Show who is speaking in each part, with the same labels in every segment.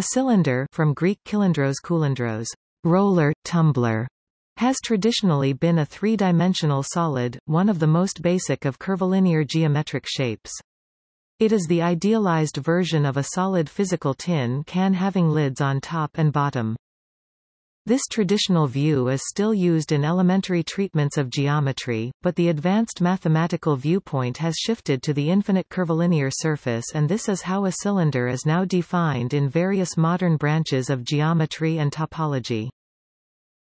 Speaker 1: A cylinder from Greek kylindros roller, tumbler, has traditionally been a three-dimensional solid, one of the most basic of curvilinear geometric shapes. It is the idealized version of a solid physical tin can having lids on top and bottom. This traditional view is still used in elementary treatments of geometry, but the advanced mathematical viewpoint has shifted to the infinite curvilinear surface and this is how a cylinder is now defined in various modern branches of geometry and topology.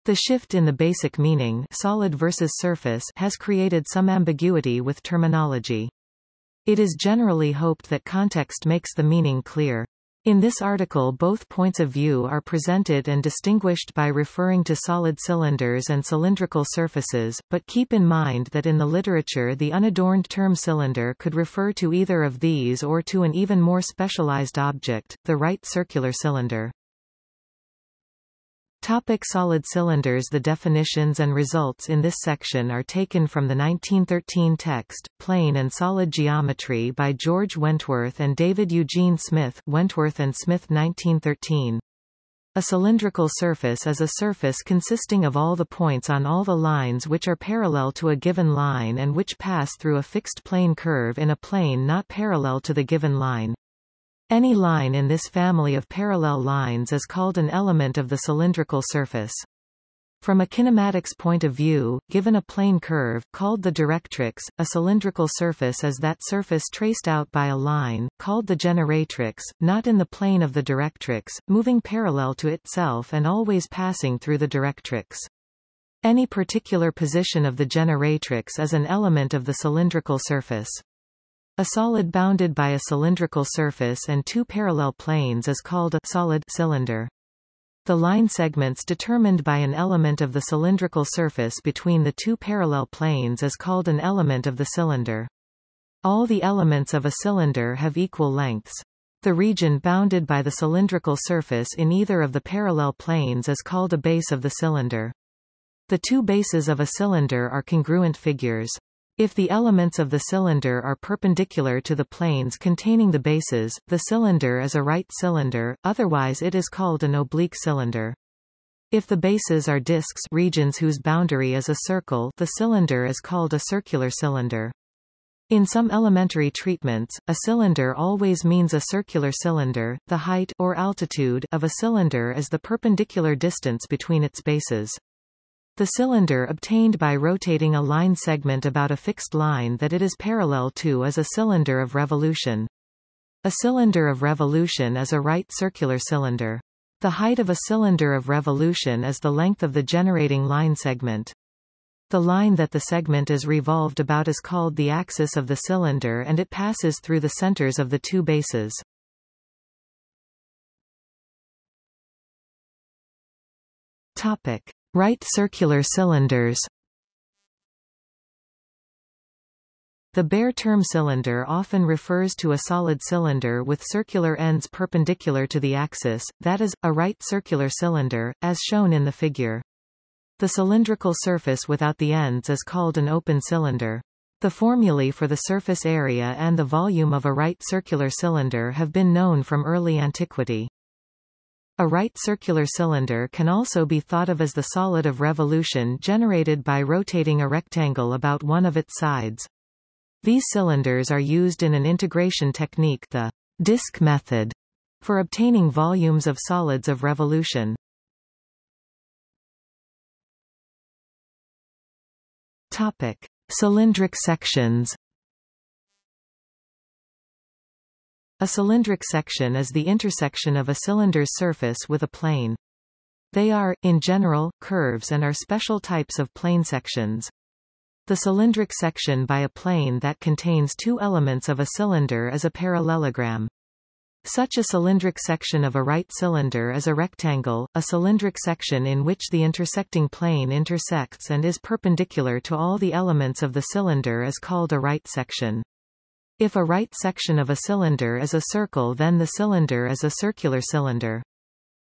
Speaker 1: The shift in the basic meaning solid versus surface has created some ambiguity with terminology. It is generally hoped that context makes the meaning clear. In this article both points of view are presented and distinguished by referring to solid cylinders and cylindrical surfaces, but keep in mind that in the literature the unadorned term cylinder could refer to either of these or to an even more specialized object, the right circular cylinder. Topic solid cylinders The definitions and results in this section are taken from the 1913 text, Plane and Solid Geometry by George Wentworth and David Eugene Smith Wentworth and Smith 1913. A cylindrical surface is a surface consisting of all the points on all the lines which are parallel to a given line and which pass through a fixed plane curve in a plane not parallel to the given line. Any line in this family of parallel lines is called an element of the cylindrical surface. From a kinematics point of view, given a plane curve, called the directrix, a cylindrical surface is that surface traced out by a line, called the generatrix, not in the plane of the directrix, moving parallel to itself and always passing through the directrix. Any particular position of the generatrix is an element of the cylindrical surface. A solid bounded by a cylindrical surface and two parallel planes is called a solid cylinder. The line segments determined by an element of the cylindrical surface between the two parallel planes is called an element of the cylinder. All the elements of a cylinder have equal lengths. The region bounded by the cylindrical surface in either of the parallel planes is called a base of the cylinder. The two bases of a cylinder are congruent figures. If the elements of the cylinder are perpendicular to the planes containing the bases, the cylinder is a right cylinder, otherwise it is called an oblique cylinder. If the bases are disks regions whose boundary is a circle the cylinder is called a circular cylinder. In some elementary treatments, a cylinder always means a circular cylinder. The height or altitude of a cylinder is the perpendicular distance between its bases. The cylinder obtained by rotating a line segment about a fixed line that it is parallel to is a cylinder of revolution. A cylinder of revolution is a right circular cylinder. The height of a cylinder of revolution is the length of the generating line segment. The line that the segment is revolved about is called the axis of the cylinder and it passes through the centers of the two bases. Topic. Right circular cylinders The bare term cylinder often refers to a solid cylinder with circular ends perpendicular to the axis, that is, a right circular cylinder, as shown in the figure. The cylindrical surface without the ends is called an open cylinder. The formulae for the surface area and the volume of a right circular cylinder have been known from early antiquity. A right circular cylinder can also be thought of as the solid of revolution generated by rotating a rectangle about one of its sides. These cylinders are used in an integration technique the disk method for obtaining volumes of solids of revolution. Topic. Cylindric sections A cylindric section is the intersection of a cylinder's surface with a plane. They are, in general, curves and are special types of plane sections. The cylindric section by a plane that contains two elements of a cylinder is a parallelogram. Such a cylindric section of a right cylinder is a rectangle, a cylindric section in which the intersecting plane intersects and is perpendicular to all the elements of the cylinder is called a right section. If a right section of a cylinder is a circle then the cylinder is a circular cylinder.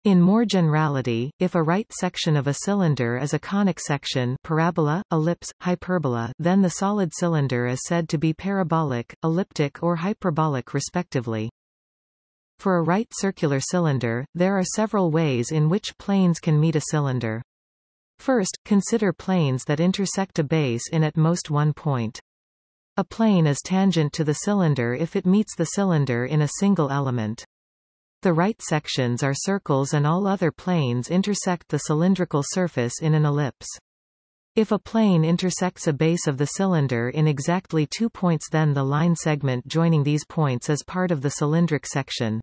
Speaker 1: In more generality, if a right section of a cylinder is a conic section parabola, ellipse, hyperbola then the solid cylinder is said to be parabolic, elliptic or hyperbolic respectively. For a right circular cylinder, there are several ways in which planes can meet a cylinder. First, consider planes that intersect a base in at most one point. A plane is tangent to the cylinder if it meets the cylinder in a single element. The right sections are circles and all other planes intersect the cylindrical surface in an ellipse. If a plane intersects a base of the cylinder in exactly two points then the line segment joining these points is part of the cylindric section.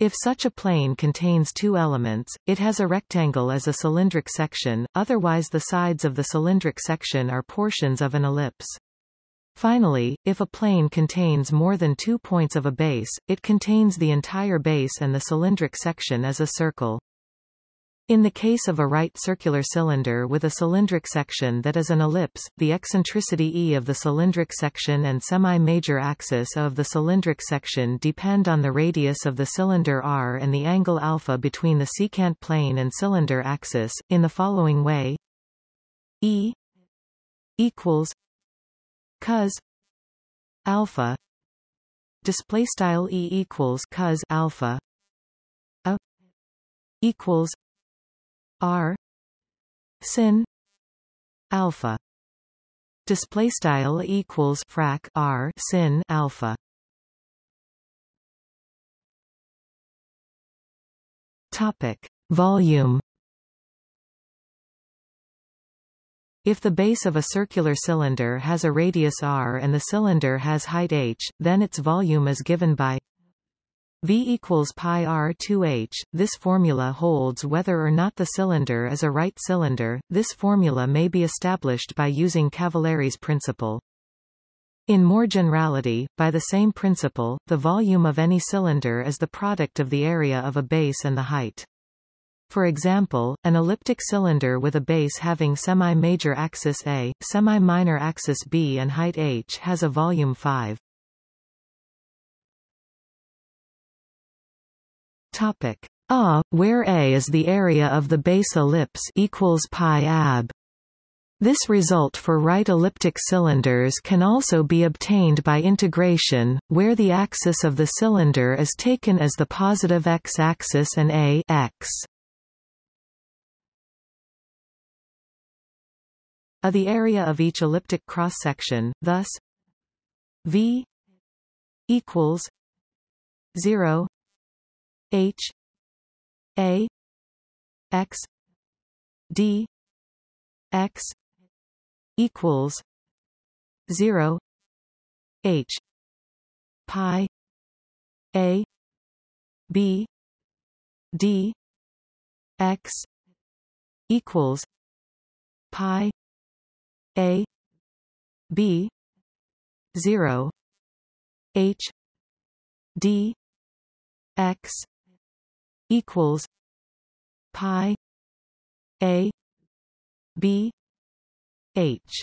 Speaker 1: If such a plane contains two elements, it has a rectangle as a cylindric section, otherwise the sides of the cylindric section are portions of an ellipse. Finally, if a plane contains more than two points of a base, it contains the entire base and the cylindric section as a circle. In the case of a right circular cylinder with a cylindric section that is an ellipse, the eccentricity e of the cylindric section and semi-major axis of the cylindric section depend on the radius of the cylinder r and the angle alpha between the secant plane and cylinder axis, in the following way E equals cos alpha display style E equals cos alpha a equals R sin alpha display style equals frac R sin alpha. Topic. Volume If the base of a circular cylinder has a radius r and the cylinder has height h, then its volume is given by V equals pi r 2h. This formula holds whether or not the cylinder is a right cylinder. This formula may be established by using Cavalieri's principle. In more generality, by the same principle, the volume of any cylinder is the product of the area of a base and the height. For example, an elliptic cylinder with a base having semi-major axis A, semi-minor axis B and height h has a volume 5. Topic A, where A is the area of the base ellipse equals pi ab. This result for right elliptic cylinders can also be obtained by integration, where the axis of the cylinder is taken as the positive x-axis and a x. A the area of each elliptic cross-section, thus V equals 0 H A X D X equals zero H pi A B D X equals pi A B zero H D X equals pi a b h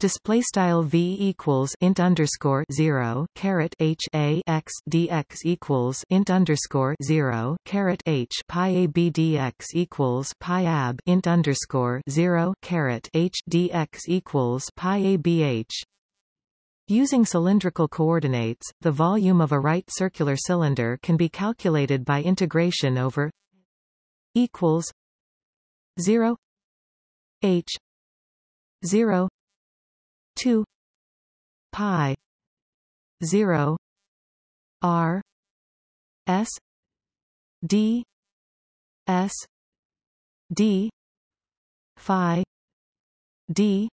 Speaker 1: display style v equals int underscore zero caret h a x dx equals int underscore zero caret h pi a b dx equals pi ab int underscore zero caret h dx equals pi a b h. Using cylindrical coordinates, the volume of a right circular cylinder can be calculated by integration over equals 0 h 0 2 pi 0 r s d s d phi d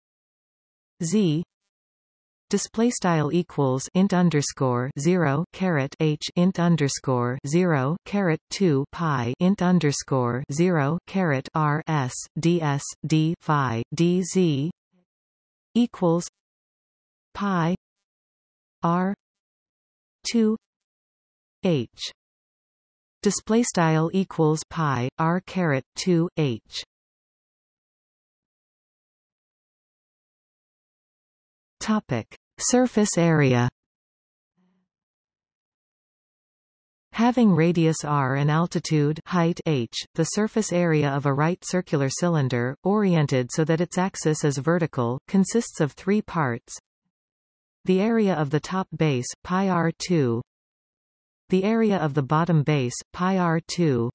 Speaker 1: z. Display style equals int underscore 0 caret h int underscore 0 caret 2 pi int underscore 0 caret r s ds d phi dz equals pi r 2 h. Display style equals pi r caret 2 h. Topic: Surface area. Having radius r and altitude height h, the surface area of a right circular cylinder, oriented so that its axis is vertical, consists of three parts. The area of the top base, pi r2, the area of the bottom base, pi r2,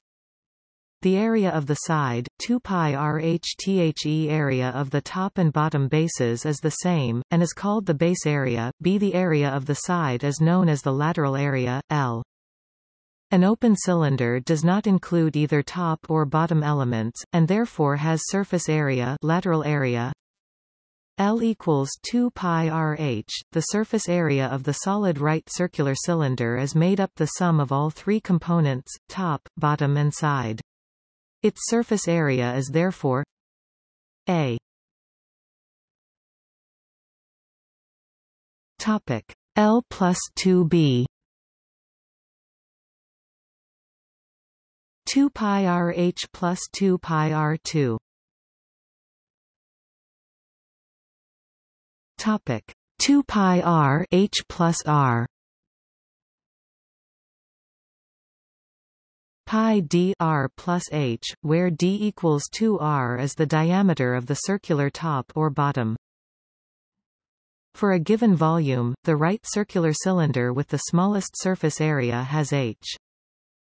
Speaker 1: the area of the side, 2 pi rhthe area of the top and bottom bases is the same, and is called the base area, b the area of the side is known as the lateral area, L. An open cylinder does not include either top or bottom elements, and therefore has surface area, lateral area L equals 2 pi rh. The surface area of the solid right circular cylinder is made up the sum of all three components, top, bottom and side. Its surface area is therefore A Topic L plus 2B 2 pi rh plus 2 pi r2 Topic. 2 pi r h plus r. Pi d r plus h, where d equals 2r is the diameter of the circular top or bottom. For a given volume, the right circular cylinder with the smallest surface area has h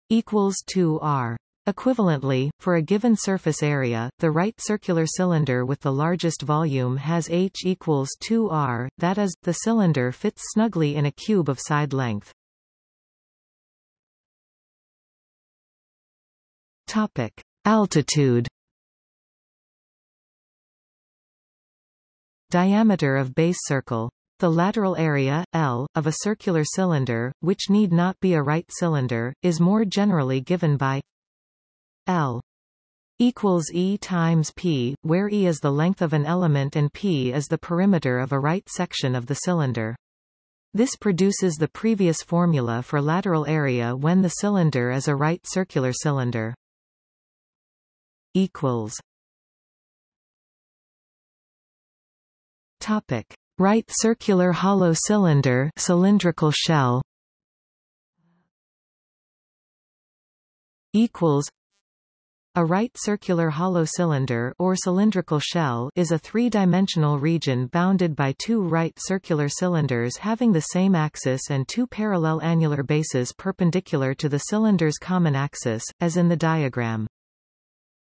Speaker 1: equals 2r. Equivalently, for a given surface area, the right circular cylinder with the largest volume has h equals 2r, that is, the cylinder fits snugly in a cube of side length. Topic: Altitude. Diameter of base circle. The lateral area, L, of a circular cylinder, which need not be a right cylinder, is more generally given by L equals E times P, where E is the length of an element and P is the perimeter of a right section of the cylinder. This produces the previous formula for lateral area when the cylinder is a right circular cylinder equals Topic: Right circular hollow cylinder, cylindrical shell. Equals. A right circular hollow cylinder or cylindrical shell is a three-dimensional region bounded by two right circular cylinders having the same axis and two parallel annular bases perpendicular to the cylinder's common axis, as in the diagram.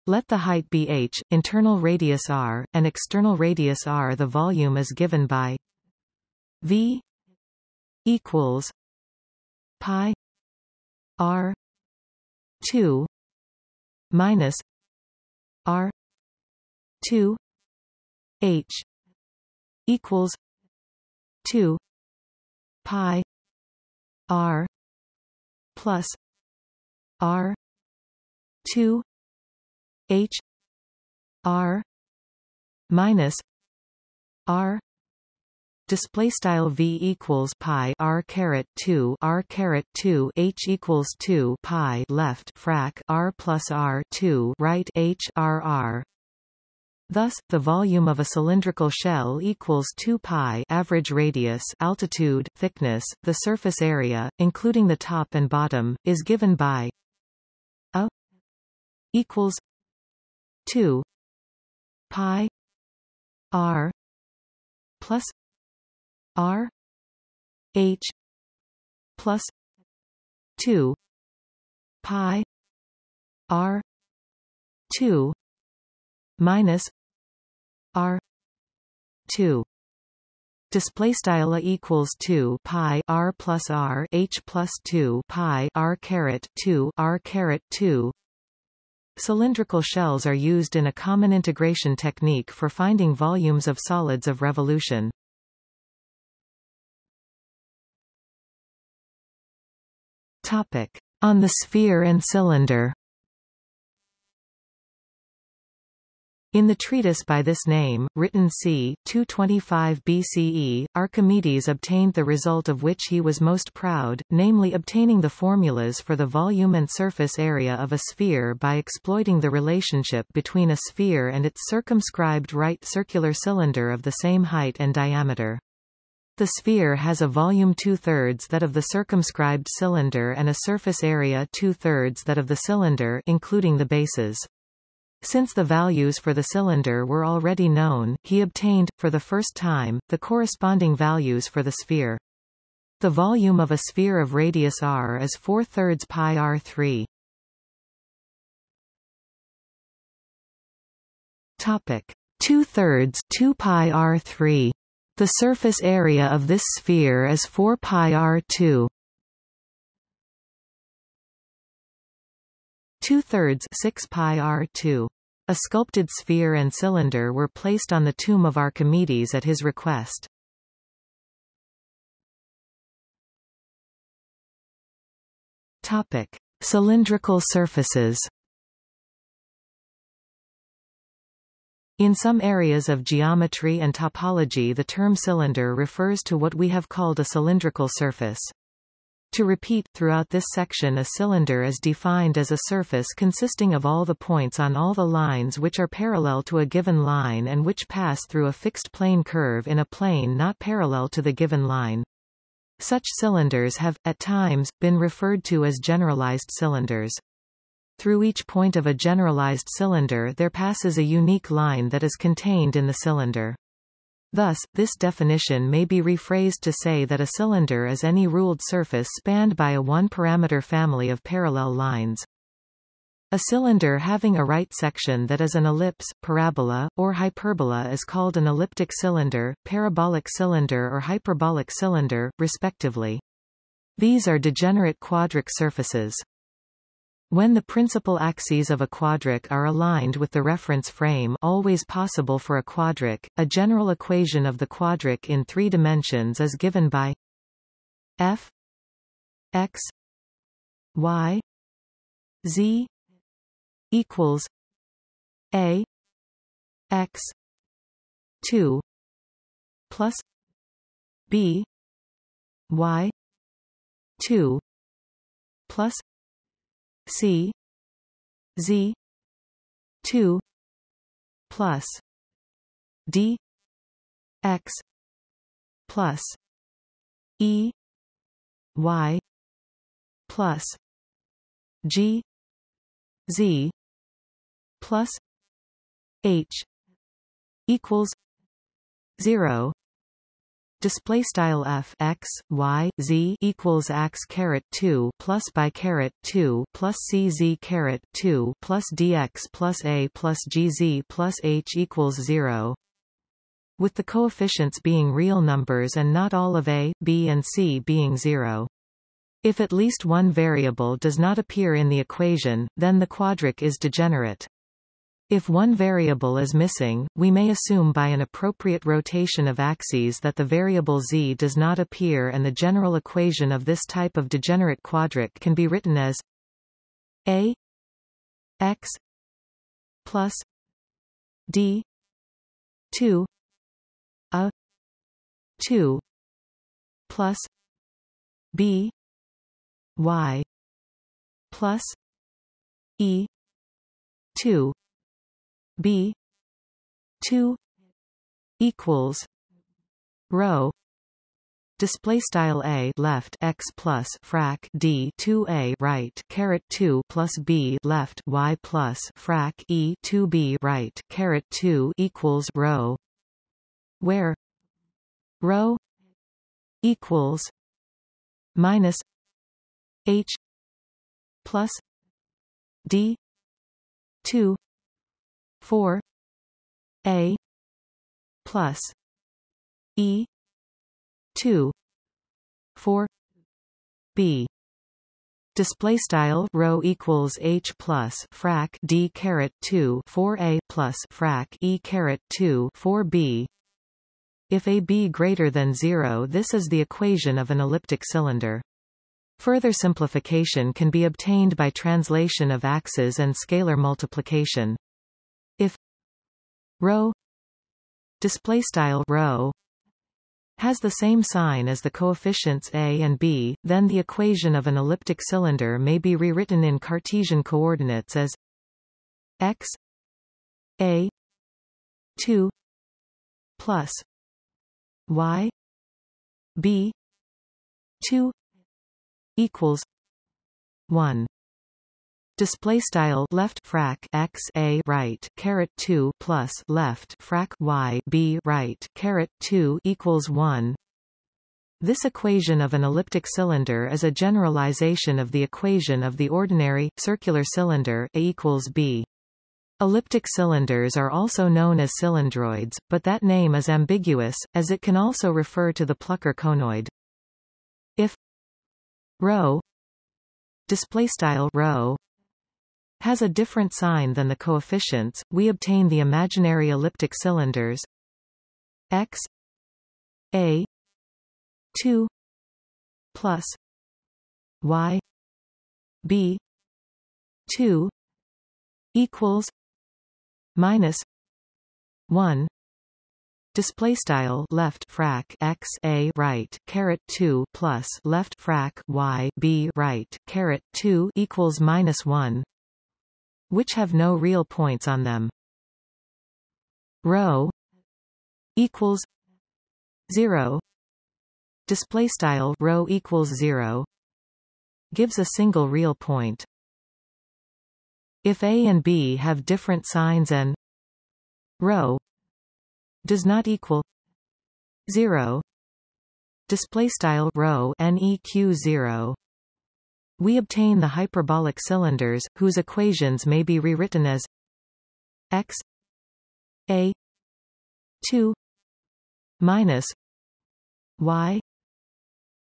Speaker 1: Let the height be h, internal radius r, and external radius r. The volume is given by v equals pi r 2 minus r 2 h equals 2 pi r plus r 2 H R minus R display style v equals pi r caret 2 r caret 2 h equals 2 pi left frac r plus r 2 right h r r. Thus, the volume of a cylindrical shell equals 2 pi average radius altitude, thickness, the surface area, including the top and bottom, is given by a equals 2 pi r plus r h plus 2 pi r 2 minus r 2 Display style equals two pi r plus r h plus two pi r caret two r caret two Cylindrical shells are used in a common integration technique for finding volumes of solids of revolution. Topic. On the sphere and cylinder In the treatise by this name, written c. 225 BCE, Archimedes obtained the result of which he was most proud, namely obtaining the formulas for the volume and surface area of a sphere by exploiting the relationship between a sphere and its circumscribed right circular cylinder of the same height and diameter. The sphere has a volume two-thirds that of the circumscribed cylinder and a surface area two-thirds that of the cylinder including the bases. Since the values for the cylinder were already known, he obtained, for the first time, the corresponding values for the sphere. The volume of a sphere of radius r is 4 thirds pi r3. Topic 2 thirds 2 pi r3. The surface area of this sphere is 4 pi r2. 2 thirds 6 pi r2. A sculpted sphere and cylinder were placed on the tomb of Archimedes at his request. Topic: Cylindrical surfaces. In some areas of geometry and topology the term cylinder refers to what we have called a cylindrical surface. To repeat, throughout this section a cylinder is defined as a surface consisting of all the points on all the lines which are parallel to a given line and which pass through a fixed plane curve in a plane not parallel to the given line. Such cylinders have, at times, been referred to as generalized cylinders. Through each point of a generalized cylinder there passes a unique line that is contained in the cylinder. Thus, this definition may be rephrased to say that a cylinder is any ruled surface spanned by a one-parameter family of parallel lines. A cylinder having a right section that is an ellipse, parabola, or hyperbola is called an elliptic cylinder, parabolic cylinder or hyperbolic cylinder, respectively. These are degenerate quadric surfaces. When the principal axes of a quadric are aligned with the reference frame always possible for a quadric, a general equation of the quadric in three dimensions is given by f x y z equals a x 2 plus b y 2 plus C Z two plus D X plus E Y plus G Z plus H equals zero display style f x y z equals x caret 2 plus by caret 2 plus c z caret 2 plus dx plus a plus gz plus h equals 0 with the coefficients being real numbers and not all of a, b and c being 0. If at least one variable does not appear in the equation, then the quadric is degenerate. If one variable is missing, we may assume by an appropriate rotation of axes that the variable z does not appear and the general equation of this type of degenerate quadric can be written as a x plus d 2 a 2 plus b y plus e 2 B two equals rho display style a left x plus frac d 2 a right caret 2 plus b left y plus frac e 2 b right caret 2 equals rho where rho equals minus h plus d 2 4 a plus e 2 4 b. Display style rho equals h plus frac d caret 2 4 a plus frac e caret 2 4 b. If a b greater than 0 this is the equation of an elliptic cylinder. Further simplification can be obtained by translation of axes and scalar multiplication if rho display style rho has the same sign as the coefficients a and b, then the equation of an elliptic cylinder may be rewritten in Cartesian coordinates as x a 2 plus y b 2 equals 1 display style left frac x a right caret 2 plus left frac y b right caret 2 equals 1 This equation of an elliptic cylinder is a generalization of the equation of the ordinary, circular cylinder A equals B. Elliptic cylinders are also known as cylindroids, but that name is ambiguous, as it can also refer to the Plucker conoid. If ρ displaystyle ρ has a different sign than the coefficients, we obtain the imaginary elliptic cylinders. X a 2 plus y b 2 equals minus 1 display style left frac x a right caret 2 plus left frac y b right caret 2 equals minus 1 which have no real points on them. Rho equals 0 display style rho equals 0 gives a single real point. If a and b have different signs and rho does not equal 0 display style rho neq 0 we obtain the hyperbolic cylinders whose equations may be rewritten as x a 2 minus y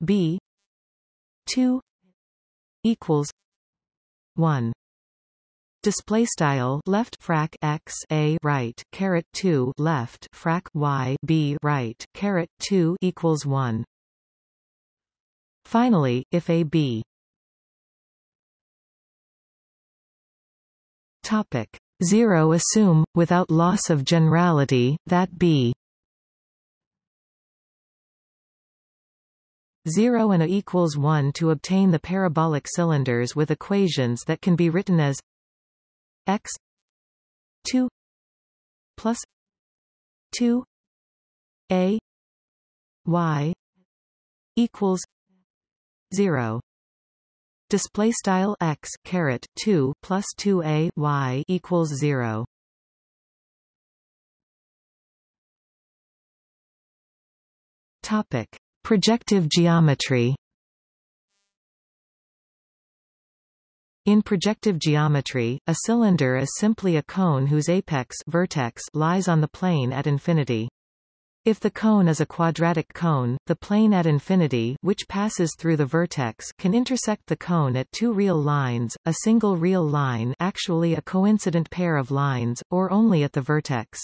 Speaker 1: b 2 equals 1 display style left frac x a right caret 2 left frac y b right caret 2 equals 1 finally if a b topic. 0 assume without loss of generality that b. 0 and a equals 1 to obtain the parabolic cylinders with equations that can be written as x 2 plus 2 a y equals 0 display style x caret 2 plus 2 a y equals 0 topic. Projective geometry. In projective geometry, a cylinder is simply a cone whose apex vertex lies on the plane at infinity. If the cone is a quadratic cone, the plane at infinity which passes through the vertex can intersect the cone at two real lines, a single real line actually a coincident pair of lines, or only at the vertex.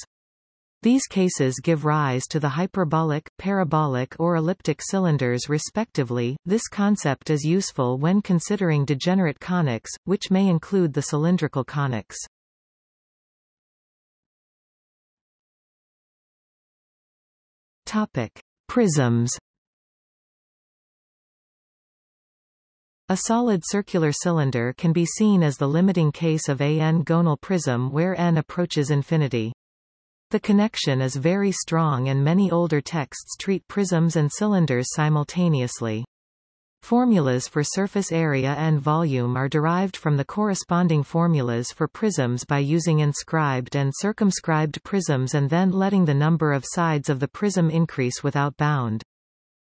Speaker 1: These cases give rise to the hyperbolic, parabolic or elliptic cylinders respectively. This concept is useful when considering degenerate conics, which may include the cylindrical conics. Topic: Prisms. A solid circular cylinder can be seen as the limiting case of a n-gonal prism where n approaches infinity. The connection is very strong and many older texts treat prisms and cylinders simultaneously. Formulas for surface area and volume are derived from the corresponding formulas for prisms by using inscribed and circumscribed prisms and then letting the number of sides of the prism increase without bound.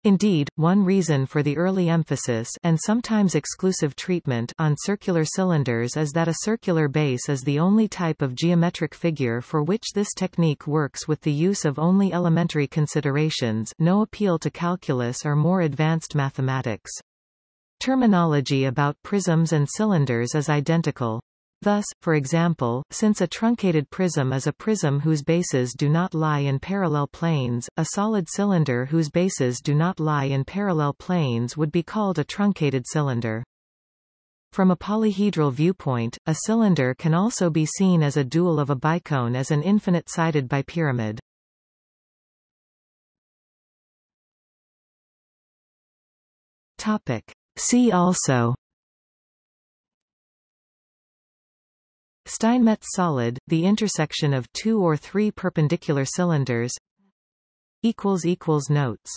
Speaker 1: Indeed, one reason for the early emphasis and sometimes exclusive treatment on circular cylinders is that a circular base is the only type of geometric figure for which this technique works with the use of only elementary considerations no appeal to calculus or more advanced mathematics. Terminology about prisms and cylinders is identical. Thus, for example, since a truncated prism is a prism whose bases do not lie in parallel planes, a solid cylinder whose bases do not lie in parallel planes would be called a truncated cylinder. From a polyhedral viewpoint, a cylinder can also be seen as a dual of a bicone as an infinite-sided bipyramid. Topic. See also Steinmetz solid, the intersection of two or three perpendicular cylinders Notes